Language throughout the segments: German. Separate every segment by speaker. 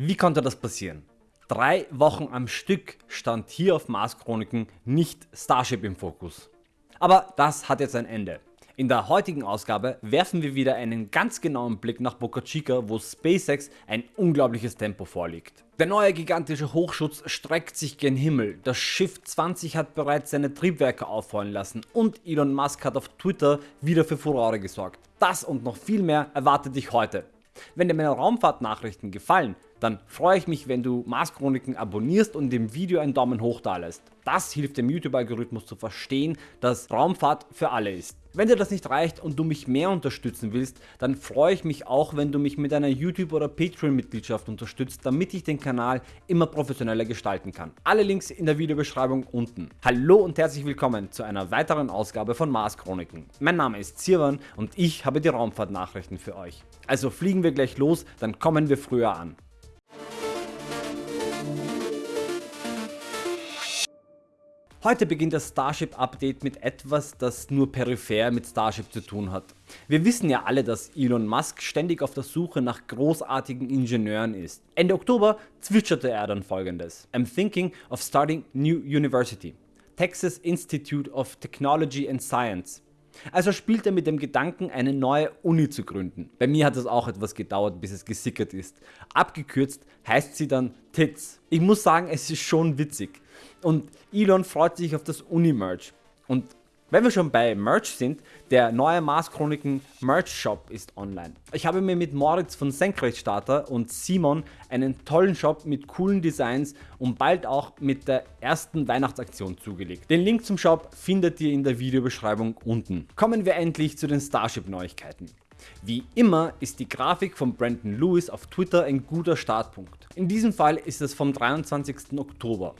Speaker 1: Wie konnte das passieren? Drei Wochen am Stück stand hier auf Mars Chroniken nicht Starship im Fokus. Aber das hat jetzt ein Ende. In der heutigen Ausgabe werfen wir wieder einen ganz genauen Blick nach Boca Chica, wo SpaceX ein unglaubliches Tempo vorliegt. Der neue gigantische Hochschutz streckt sich gen Himmel, das Schiff 20 hat bereits seine Triebwerke aufrollen lassen und Elon Musk hat auf Twitter wieder für Furore gesorgt. Das und noch viel mehr erwartet dich heute. Wenn dir meine Raumfahrtnachrichten gefallen, dann freue ich mich wenn du Mars Chroniken abonnierst und dem Video einen Daumen hoch da lässt. Das hilft dem YouTube Algorithmus zu verstehen, dass Raumfahrt für alle ist. Wenn dir das nicht reicht und du mich mehr unterstützen willst, dann freue ich mich auch wenn du mich mit einer YouTube oder Patreon Mitgliedschaft unterstützt, damit ich den Kanal immer professioneller gestalten kann. Alle Links in der Videobeschreibung unten. Hallo und herzlich willkommen zu einer weiteren Ausgabe von Mars Chroniken. Mein Name ist Sirwan und ich habe die Raumfahrtnachrichten für euch. Also fliegen wir gleich los, dann kommen wir früher an. Heute beginnt das Starship Update mit etwas, das nur peripher mit Starship zu tun hat. Wir wissen ja alle, dass Elon Musk ständig auf der Suche nach großartigen Ingenieuren ist. Ende Oktober zwitscherte er dann folgendes. I'm thinking of starting new university. Texas Institute of Technology and Science. Also spielt er mit dem Gedanken eine neue Uni zu gründen. Bei mir hat es auch etwas gedauert bis es gesickert ist. Abgekürzt heißt sie dann TITS. Ich muss sagen es ist schon witzig. Und Elon freut sich auf das Uni-Merch. Und wenn wir schon bei Merch sind, der neue Mars Chroniken Merch Shop ist online. Ich habe mir mit Moritz von Senkrechtstarter und Simon einen tollen Shop mit coolen Designs und bald auch mit der ersten Weihnachtsaktion zugelegt. Den Link zum Shop findet ihr in der Videobeschreibung unten. Kommen wir endlich zu den Starship Neuigkeiten. Wie immer ist die Grafik von Brandon Lewis auf Twitter ein guter Startpunkt. In diesem Fall ist es vom 23. Oktober.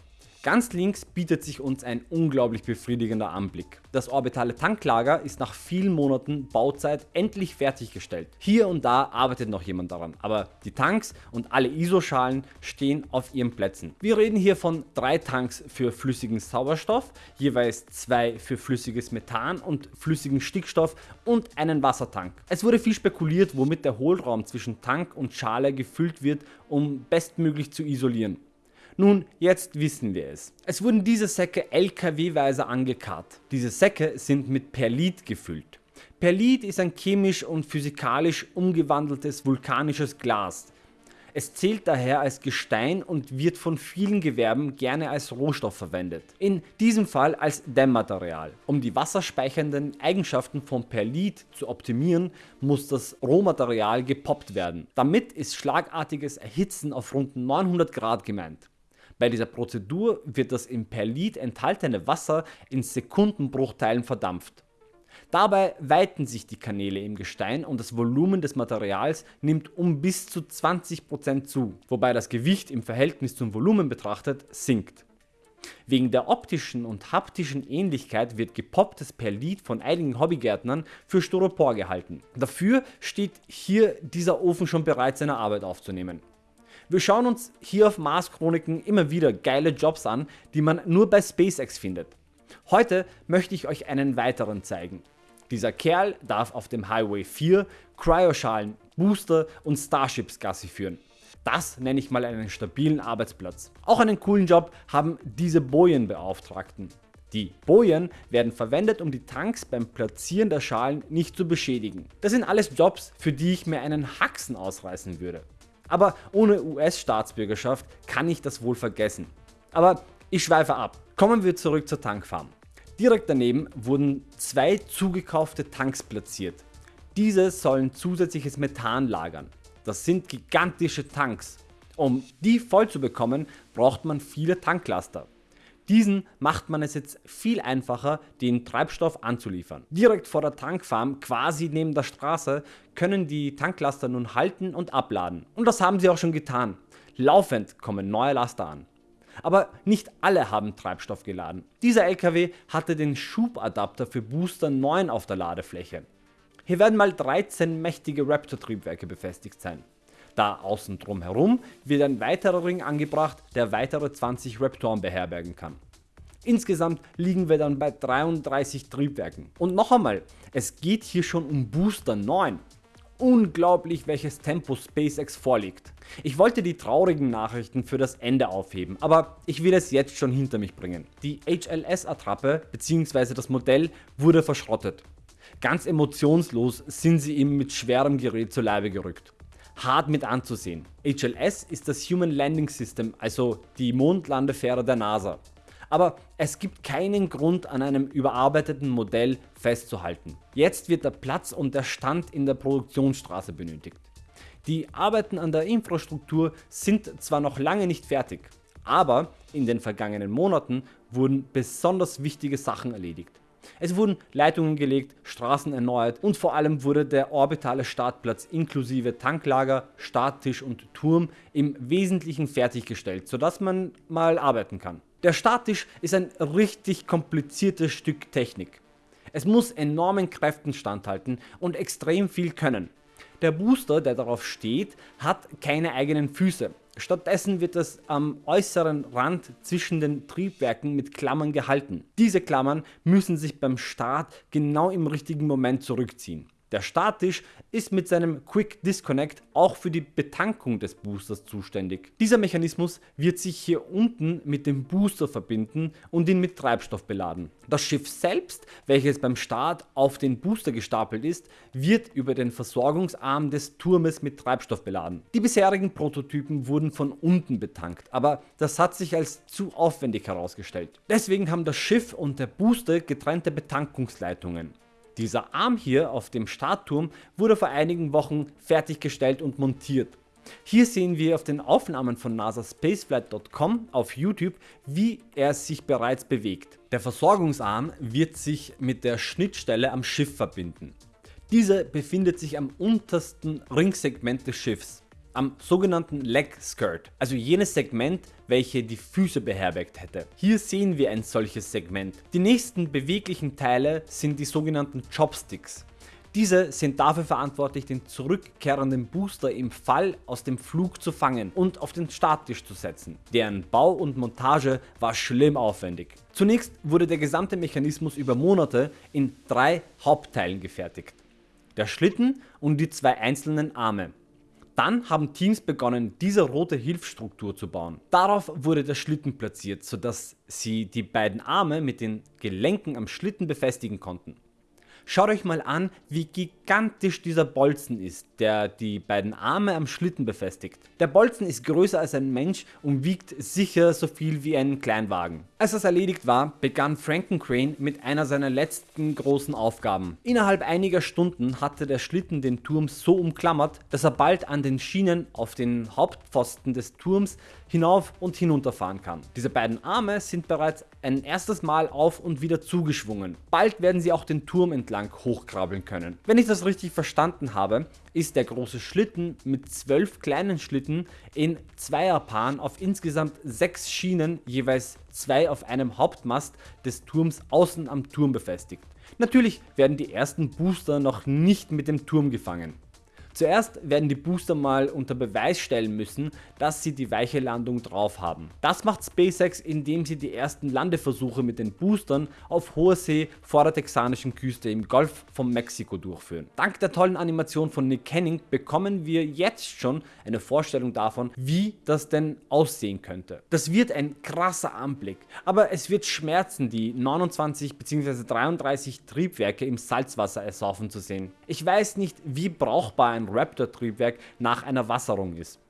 Speaker 1: Ganz links bietet sich uns ein unglaublich befriedigender Anblick. Das orbitale Tanklager ist nach vielen Monaten Bauzeit endlich fertiggestellt. Hier und da arbeitet noch jemand daran, aber die Tanks und alle ISO-Schalen stehen auf ihren Plätzen. Wir reden hier von drei Tanks für flüssigen Sauerstoff, jeweils zwei für flüssiges Methan und flüssigen Stickstoff und einen Wassertank. Es wurde viel spekuliert, womit der Hohlraum zwischen Tank und Schale gefüllt wird, um bestmöglich zu isolieren. Nun, jetzt wissen wir es. Es wurden diese Säcke LKW-weise angekarrt. Diese Säcke sind mit Perlit gefüllt. Perlit ist ein chemisch und physikalisch umgewandeltes vulkanisches Glas. Es zählt daher als Gestein und wird von vielen Gewerben gerne als Rohstoff verwendet. In diesem Fall als Dämmmaterial. Um die wasserspeichernden Eigenschaften von Perlit zu optimieren, muss das Rohmaterial gepoppt werden. Damit ist schlagartiges Erhitzen auf rund 900 Grad gemeint. Bei dieser Prozedur wird das im Perlit enthaltene Wasser in Sekundenbruchteilen verdampft. Dabei weiten sich die Kanäle im Gestein und das Volumen des Materials nimmt um bis zu 20% zu, wobei das Gewicht im Verhältnis zum Volumen betrachtet sinkt. Wegen der optischen und haptischen Ähnlichkeit wird gepopptes Perlit von einigen Hobbygärtnern für Styropor gehalten. Dafür steht hier dieser Ofen schon bereit seine Arbeit aufzunehmen. Wir schauen uns hier auf Mars Chroniken immer wieder geile Jobs an, die man nur bei SpaceX findet. Heute möchte ich euch einen weiteren zeigen. Dieser Kerl darf auf dem Highway 4 Cryoschalen, Booster und Starships Gassi führen. Das nenne ich mal einen stabilen Arbeitsplatz. Auch einen coolen Job haben diese Bojenbeauftragten. Die Bojen werden verwendet um die Tanks beim Platzieren der Schalen nicht zu beschädigen. Das sind alles Jobs für die ich mir einen Haxen ausreißen würde. Aber ohne US-Staatsbürgerschaft kann ich das wohl vergessen. Aber ich schweife ab. Kommen wir zurück zur Tankfarm. Direkt daneben wurden zwei zugekaufte Tanks platziert. Diese sollen zusätzliches Methan lagern. Das sind gigantische Tanks. Um die voll zu bekommen, braucht man viele Tanklaster. Diesen macht man es jetzt viel einfacher den Treibstoff anzuliefern. Direkt vor der Tankfarm, quasi neben der Straße, können die Tanklaster nun halten und abladen. Und das haben sie auch schon getan. Laufend kommen neue Laster an. Aber nicht alle haben Treibstoff geladen. Dieser LKW hatte den Schubadapter für Booster 9 auf der Ladefläche. Hier werden mal 13 mächtige Raptor Triebwerke befestigt sein. Da außen drum herum wird ein weiterer Ring angebracht, der weitere 20 Raptoren beherbergen kann. Insgesamt liegen wir dann bei 33 Triebwerken. Und noch einmal, es geht hier schon um Booster 9. Unglaublich welches Tempo SpaceX vorliegt. Ich wollte die traurigen Nachrichten für das Ende aufheben, aber ich will es jetzt schon hinter mich bringen. Die HLS Attrappe bzw. das Modell wurde verschrottet. Ganz emotionslos sind sie ihm mit schwerem Gerät zu Leibe gerückt. Hart mit anzusehen. HLS ist das Human Landing System, also die Mondlandefähre der NASA. Aber es gibt keinen Grund an einem überarbeiteten Modell festzuhalten. Jetzt wird der Platz und der Stand in der Produktionsstraße benötigt. Die Arbeiten an der Infrastruktur sind zwar noch lange nicht fertig, aber in den vergangenen Monaten wurden besonders wichtige Sachen erledigt. Es wurden Leitungen gelegt, Straßen erneuert und vor allem wurde der orbitale Startplatz inklusive Tanklager, Starttisch und Turm im Wesentlichen fertiggestellt, sodass man mal arbeiten kann. Der Starttisch ist ein richtig kompliziertes Stück Technik. Es muss enormen Kräften standhalten und extrem viel können. Der Booster, der darauf steht, hat keine eigenen Füße. Stattdessen wird es am äußeren Rand zwischen den Triebwerken mit Klammern gehalten. Diese Klammern müssen sich beim Start genau im richtigen Moment zurückziehen. Der Starttisch ist mit seinem Quick Disconnect auch für die Betankung des Boosters zuständig. Dieser Mechanismus wird sich hier unten mit dem Booster verbinden und ihn mit Treibstoff beladen. Das Schiff selbst, welches beim Start auf den Booster gestapelt ist, wird über den Versorgungsarm des Turmes mit Treibstoff beladen. Die bisherigen Prototypen wurden von unten betankt, aber das hat sich als zu aufwendig herausgestellt. Deswegen haben das Schiff und der Booster getrennte Betankungsleitungen. Dieser Arm hier auf dem Startturm wurde vor einigen Wochen fertiggestellt und montiert. Hier sehen wir auf den Aufnahmen von nasaspaceflight.com auf YouTube wie er sich bereits bewegt. Der Versorgungsarm wird sich mit der Schnittstelle am Schiff verbinden. Diese befindet sich am untersten Ringsegment des Schiffs am sogenannten Leg Skirt, also jenes Segment welche die Füße beherbergt hätte. Hier sehen wir ein solches Segment. Die nächsten beweglichen Teile sind die sogenannten Chopsticks. Diese sind dafür verantwortlich den zurückkehrenden Booster im Fall aus dem Flug zu fangen und auf den Starttisch zu setzen. Deren Bau und Montage war schlimm aufwendig. Zunächst wurde der gesamte Mechanismus über Monate in drei Hauptteilen gefertigt. Der Schlitten und die zwei einzelnen Arme. Dann haben Teams begonnen diese rote Hilfsstruktur zu bauen. Darauf wurde der Schlitten platziert, sodass sie die beiden Arme mit den Gelenken am Schlitten befestigen konnten. Schaut euch mal an wie gigantisch dieser Bolzen ist, der die beiden Arme am Schlitten befestigt. Der Bolzen ist größer als ein Mensch und wiegt sicher so viel wie ein Kleinwagen. Als das erledigt war, begann Frankencrane mit einer seiner letzten großen Aufgaben. Innerhalb einiger Stunden hatte der Schlitten den Turm so umklammert, dass er bald an den Schienen auf den Hauptpfosten des Turms hinauf und hinunterfahren kann. Diese beiden Arme sind bereits ein erstes Mal auf und wieder zugeschwungen. Bald werden sie auch den Turm entlang hochkrabbeln können. Wenn ich das richtig verstanden habe, ist der große Schlitten mit 12 kleinen Schlitten in Zweierpaaren auf insgesamt 6 Schienen, jeweils 2 auf einem Hauptmast des Turms außen am Turm befestigt. Natürlich werden die ersten Booster noch nicht mit dem Turm gefangen. Zuerst werden die Booster mal unter Beweis stellen müssen, dass sie die weiche Landung drauf haben. Das macht SpaceX indem sie die ersten Landeversuche mit den Boostern auf hoher See vor der texanischen Küste im Golf von Mexiko durchführen. Dank der tollen Animation von Nick Henning bekommen wir jetzt schon eine Vorstellung davon wie das denn aussehen könnte. Das wird ein krasser Anblick, aber es wird schmerzen die 29 bzw. 33 Triebwerke im Salzwasser ersaufen zu sehen. Ich weiß nicht wie brauchbar ein Raptor Triebwerk nach einer Wasserung ist.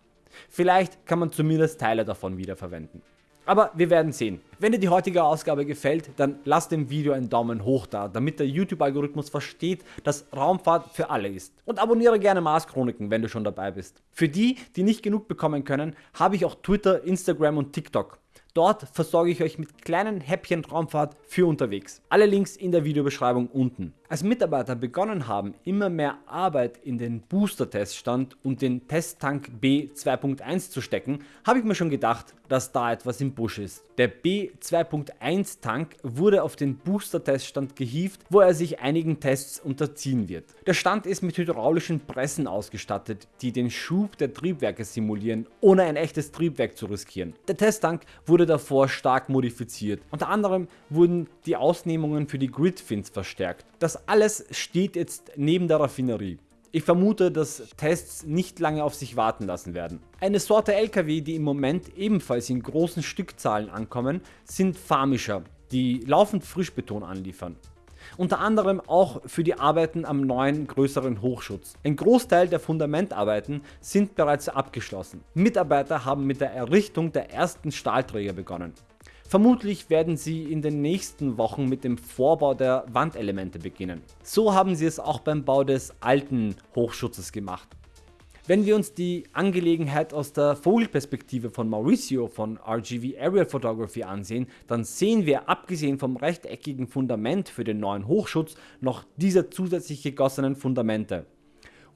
Speaker 1: Vielleicht kann man zumindest Teile davon wiederverwenden. Aber wir werden sehen. Wenn dir die heutige Ausgabe gefällt, dann lass dem Video einen Daumen hoch da, damit der YouTube Algorithmus versteht, dass Raumfahrt für alle ist. Und abonniere gerne Mars Chroniken, wenn du schon dabei bist. Für die, die nicht genug bekommen können, habe ich auch Twitter, Instagram und TikTok. Dort versorge ich euch mit kleinen Häppchen Raumfahrt für unterwegs. Alle Links in der Videobeschreibung unten. Als Mitarbeiter begonnen haben, immer mehr Arbeit in den Booster-Teststand und den Testtank B 2.1 zu stecken, habe ich mir schon gedacht, dass da etwas im Busch ist. Der B 2.1 Tank wurde auf den Booster-Teststand gehievt, wo er sich einigen Tests unterziehen wird. Der Stand ist mit hydraulischen Pressen ausgestattet, die den Schub der Triebwerke simulieren, ohne ein echtes Triebwerk zu riskieren. Der Testtank wurde davor stark modifiziert. Unter anderem wurden die Ausnehmungen für die Gridfins verstärkt. Das alles steht jetzt neben der Raffinerie. Ich vermute, dass Tests nicht lange auf sich warten lassen werden. Eine Sorte LKW, die im Moment ebenfalls in großen Stückzahlen ankommen, sind Farmischer, die laufend Frischbeton anliefern. Unter anderem auch für die Arbeiten am neuen größeren Hochschutz. Ein Großteil der Fundamentarbeiten sind bereits abgeschlossen. Mitarbeiter haben mit der Errichtung der ersten Stahlträger begonnen. Vermutlich werden sie in den nächsten Wochen mit dem Vorbau der Wandelemente beginnen. So haben sie es auch beim Bau des alten Hochschutzes gemacht. Wenn wir uns die Angelegenheit aus der Vogelperspektive von Mauricio von RGV Aerial Photography ansehen, dann sehen wir abgesehen vom rechteckigen Fundament für den neuen Hochschutz noch diese zusätzlich gegossenen Fundamente.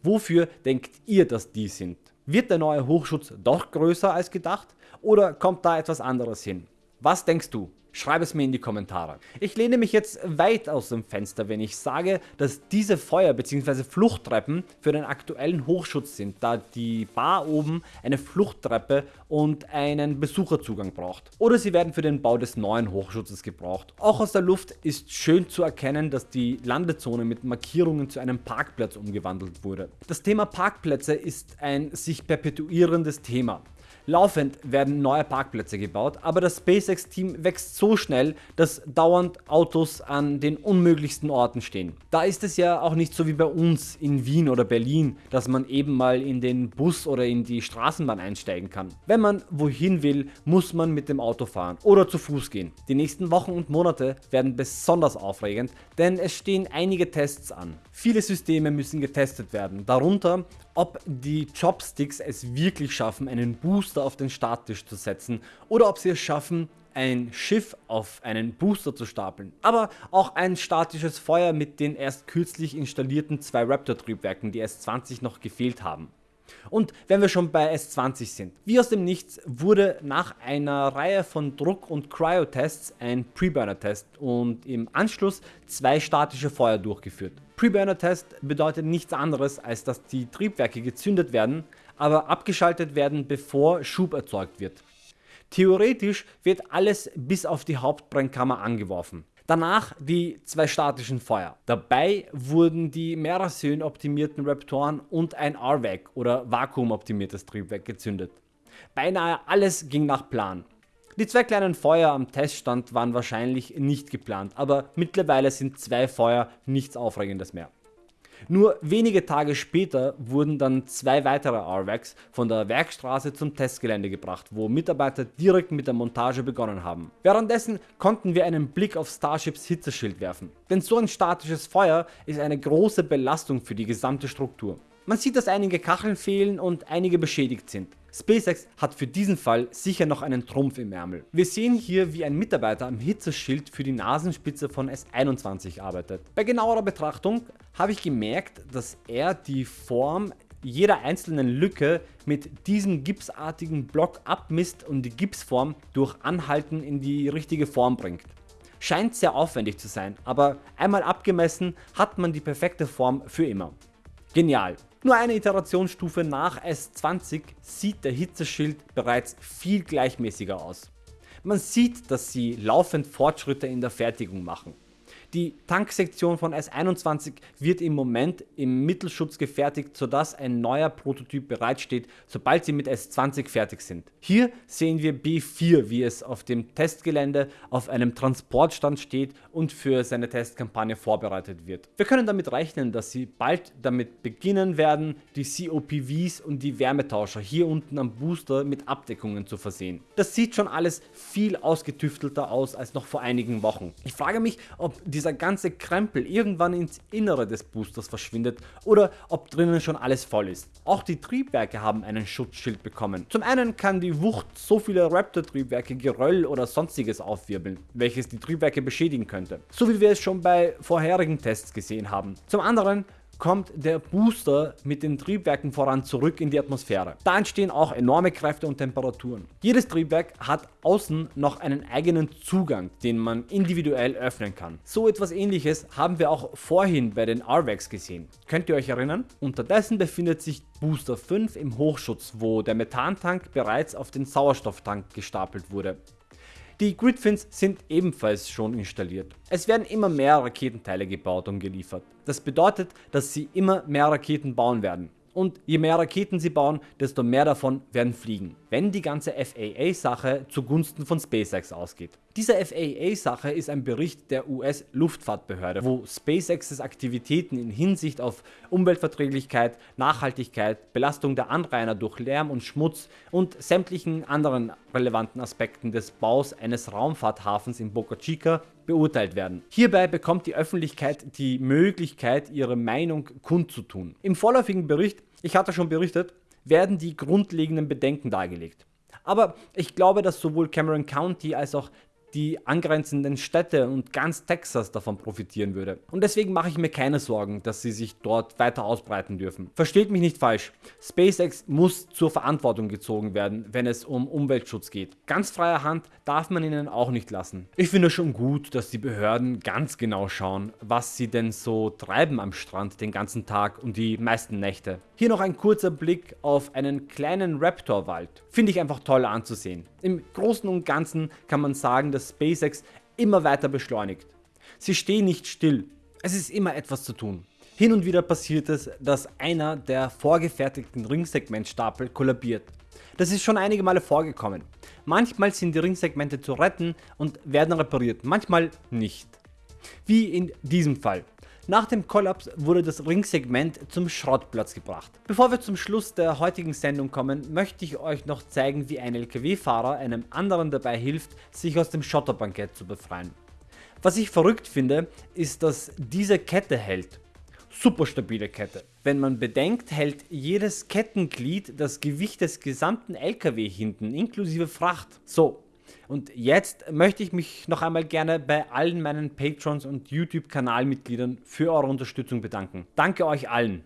Speaker 1: Wofür denkt ihr, dass die sind? Wird der neue Hochschutz doch größer als gedacht oder kommt da etwas anderes hin? Was denkst du? Schreib es mir in die Kommentare. Ich lehne mich jetzt weit aus dem Fenster, wenn ich sage, dass diese Feuer- bzw. Fluchttreppen für den aktuellen Hochschutz sind, da die Bar oben eine Fluchttreppe und einen Besucherzugang braucht. Oder sie werden für den Bau des neuen Hochschutzes gebraucht. Auch aus der Luft ist schön zu erkennen, dass die Landezone mit Markierungen zu einem Parkplatz umgewandelt wurde. Das Thema Parkplätze ist ein sich perpetuierendes Thema. Laufend werden neue Parkplätze gebaut, aber das SpaceX Team wächst so schnell, dass dauernd Autos an den unmöglichsten Orten stehen. Da ist es ja auch nicht so wie bei uns in Wien oder Berlin, dass man eben mal in den Bus oder in die Straßenbahn einsteigen kann. Wenn man wohin will, muss man mit dem Auto fahren oder zu Fuß gehen. Die nächsten Wochen und Monate werden besonders aufregend, denn es stehen einige Tests an. Viele Systeme müssen getestet werden, darunter ob die Chopsticks es wirklich schaffen einen Booster auf den Starttisch zu setzen oder ob sie es schaffen ein Schiff auf einen Booster zu stapeln, aber auch ein statisches Feuer mit den erst kürzlich installierten zwei Raptor Triebwerken, die S20 noch gefehlt haben. Und wenn wir schon bei S20 sind, wie aus dem Nichts wurde nach einer Reihe von Druck- und Cryo-Tests ein Preburner-Test und im Anschluss zwei statische Feuer durchgeführt. Preburner-Test bedeutet nichts anderes als dass die Triebwerke gezündet werden, aber abgeschaltet werden bevor Schub erzeugt wird. Theoretisch wird alles bis auf die Hauptbrennkammer angeworfen. Danach die zwei statischen Feuer. Dabei wurden die Merasön optimierten Raptoren und ein RVAC oder vakuumoptimiertes Triebwerk gezündet. Beinahe alles ging nach Plan. Die zwei kleinen Feuer am Teststand waren wahrscheinlich nicht geplant, aber mittlerweile sind zwei Feuer nichts Aufregendes mehr. Nur wenige Tage später wurden dann zwei weitere RVACs von der Werkstraße zum Testgelände gebracht, wo Mitarbeiter direkt mit der Montage begonnen haben. Währenddessen konnten wir einen Blick auf Starships Hitzeschild werfen, denn so ein statisches Feuer ist eine große Belastung für die gesamte Struktur. Man sieht, dass einige Kacheln fehlen und einige beschädigt sind. SpaceX hat für diesen Fall sicher noch einen Trumpf im Ärmel. Wir sehen hier wie ein Mitarbeiter am Hitzeschild für die Nasenspitze von S21 arbeitet. Bei genauerer Betrachtung habe ich gemerkt, dass er die Form jeder einzelnen Lücke mit diesem gipsartigen Block abmisst und die Gipsform durch Anhalten in die richtige Form bringt. Scheint sehr aufwendig zu sein, aber einmal abgemessen hat man die perfekte Form für immer. Genial. Nur eine Iterationsstufe nach S20 sieht der Hitzeschild bereits viel gleichmäßiger aus. Man sieht, dass sie laufend Fortschritte in der Fertigung machen. Die Tanksektion von S21 wird im Moment im Mittelschutz gefertigt, sodass ein neuer Prototyp bereitsteht, sobald sie mit S20 fertig sind. Hier sehen wir B4, wie es auf dem Testgelände auf einem Transportstand steht und für seine Testkampagne vorbereitet wird. Wir können damit rechnen, dass sie bald damit beginnen werden, die COPVs und die Wärmetauscher hier unten am Booster mit Abdeckungen zu versehen. Das sieht schon alles viel ausgetüftelter aus als noch vor einigen Wochen. Ich frage mich, ob die dieser ganze Krempel irgendwann ins Innere des Boosters verschwindet oder ob drinnen schon alles voll ist. Auch die Triebwerke haben einen Schutzschild bekommen. Zum einen kann die Wucht so viele Raptor Triebwerke Geröll oder sonstiges aufwirbeln, welches die Triebwerke beschädigen könnte, so wie wir es schon bei vorherigen Tests gesehen haben. Zum anderen kommt der Booster mit den Triebwerken voran zurück in die Atmosphäre. Da entstehen auch enorme Kräfte und Temperaturen. Jedes Triebwerk hat außen noch einen eigenen Zugang, den man individuell öffnen kann. So etwas ähnliches haben wir auch vorhin bei den RVACs gesehen. Könnt ihr euch erinnern? Unterdessen befindet sich Booster 5 im Hochschutz, wo der Methantank bereits auf den Sauerstofftank gestapelt wurde. Die Gridfins sind ebenfalls schon installiert. Es werden immer mehr Raketenteile gebaut und geliefert. Das bedeutet, dass sie immer mehr Raketen bauen werden und je mehr Raketen sie bauen, desto mehr davon werden fliegen, wenn die ganze FAA-Sache zugunsten von SpaceX ausgeht. Diese FAA-Sache ist ein Bericht der US Luftfahrtbehörde, wo SpaceX's Aktivitäten in Hinsicht auf Umweltverträglichkeit, Nachhaltigkeit, Belastung der Anrainer durch Lärm und Schmutz und sämtlichen anderen relevanten Aspekten des Baus eines Raumfahrthafens in Boca Chica beurteilt werden. Hierbei bekommt die Öffentlichkeit die Möglichkeit ihre Meinung kundzutun. Im vorläufigen Bericht, ich hatte schon berichtet, werden die grundlegenden Bedenken dargelegt. Aber ich glaube, dass sowohl Cameron County als auch die angrenzenden Städte und ganz Texas davon profitieren würde. Und deswegen mache ich mir keine Sorgen, dass sie sich dort weiter ausbreiten dürfen. Versteht mich nicht falsch, SpaceX muss zur Verantwortung gezogen werden, wenn es um Umweltschutz geht. Ganz freier Hand darf man ihnen auch nicht lassen. Ich finde schon gut, dass die Behörden ganz genau schauen, was sie denn so treiben am Strand den ganzen Tag und die meisten Nächte. Hier noch ein kurzer Blick auf einen kleinen Raptorwald. Finde ich einfach toll anzusehen. Im Großen und Ganzen kann man sagen, dass SpaceX immer weiter beschleunigt. Sie stehen nicht still, es ist immer etwas zu tun. Hin und wieder passiert es, dass einer der vorgefertigten Ringsegmentstapel kollabiert. Das ist schon einige Male vorgekommen. Manchmal sind die Ringsegmente zu retten und werden repariert, manchmal nicht. Wie in diesem Fall. Nach dem Kollaps wurde das Ringsegment zum Schrottplatz gebracht. Bevor wir zum Schluss der heutigen Sendung kommen, möchte ich euch noch zeigen wie ein LKW-Fahrer einem anderen dabei hilft sich aus dem Schotterbankett zu befreien. Was ich verrückt finde, ist dass diese Kette hält. Super stabile Kette. Wenn man bedenkt, hält jedes Kettenglied das Gewicht des gesamten LKW hinten inklusive Fracht. So, und jetzt möchte ich mich noch einmal gerne bei allen meinen Patrons und YouTube Kanalmitgliedern für eure Unterstützung bedanken. Danke euch allen.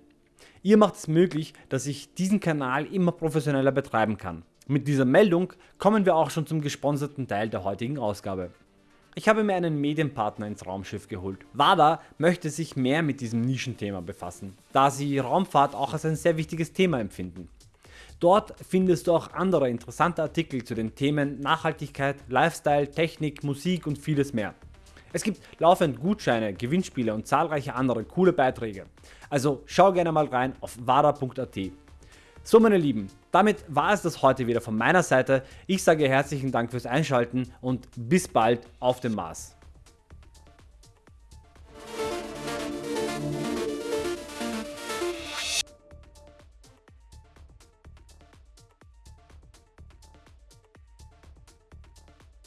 Speaker 1: Ihr macht es möglich, dass ich diesen Kanal immer professioneller betreiben kann. Mit dieser Meldung kommen wir auch schon zum gesponserten Teil der heutigen Ausgabe. Ich habe mir einen Medienpartner ins Raumschiff geholt. WADA möchte sich mehr mit diesem Nischenthema befassen, da sie Raumfahrt auch als ein sehr wichtiges Thema empfinden. Dort findest du auch andere interessante Artikel zu den Themen Nachhaltigkeit, Lifestyle, Technik, Musik und vieles mehr. Es gibt laufend Gutscheine, Gewinnspiele und zahlreiche andere coole Beiträge. Also schau gerne mal rein auf wada.at. So meine Lieben, damit war es das heute wieder von meiner Seite. Ich sage herzlichen Dank fürs Einschalten und bis bald auf dem Mars.